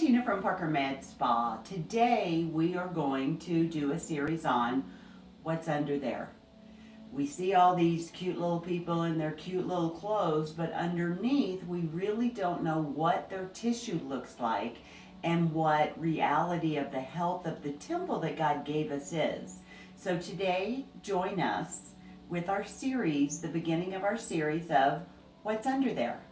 Tina from Parker Med Spa. Today we are going to do a series on what's under there. We see all these cute little people in their cute little clothes, but underneath we really don't know what their tissue looks like and what reality of the health of the temple that God gave us is. So today, join us with our series, the beginning of our series of What's Under There.